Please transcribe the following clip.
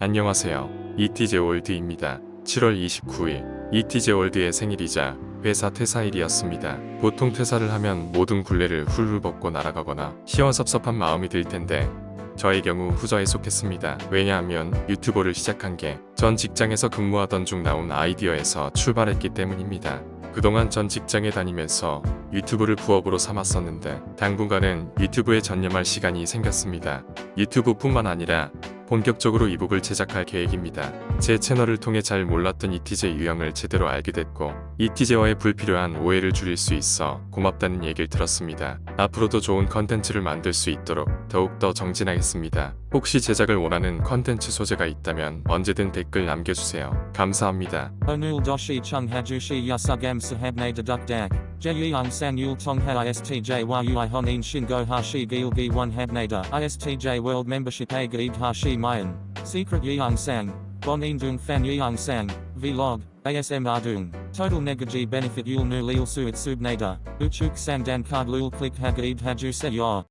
안녕하세요. 이티제월드입니다. 7월 29일 이티제월드의 생일이자 회사 퇴사일이었습니다. 보통 퇴사를 하면 모든 굴레를 훌훌 벗고 날아가거나 시원섭섭한 마음이 들 텐데 저의 경우 후저에 속했습니다. 왜냐하면 유튜버를 시작한 게 전 직장에서 근무하던 중 나온 아이디어에서 출발했기 때문입니다. 그동안 전 직장에 다니면서 유튜브를 부업으로 삼았었는데 당분간은 유튜브에 전념할 시간이 생겼습니다. 유튜브뿐만 아니라 본격적으로 이북을 제작할 계획입니다. 제 채널을 통해 잘 몰랐던 이티제 유형을 제대로 알게 됐고 이티제와의 불필요한 오해를 줄일 수 있어 고맙다는 얘기를 들었습니다. 앞으로도 좋은 컨텐츠를 만들 수 있도록 더욱더 정진하겠습니다. 혹시 제작을 원하는 컨텐츠 소재가 있다면 언제든 댓글 남겨주세요. 감사합니다. Hajushi yasugam sahabne deduk dak. Jeyang sang yul tong ha istj yui honin shingo hashi gilgi one habnada. Istj world membership a gaid hashi mayan. Secret yang sang. Bon indung fan yang sang. Vlog. ASM ardung. Total negaji benefit yul nu lil suit subnada. Uchuk sang dan card lul click hagaid haju se yor.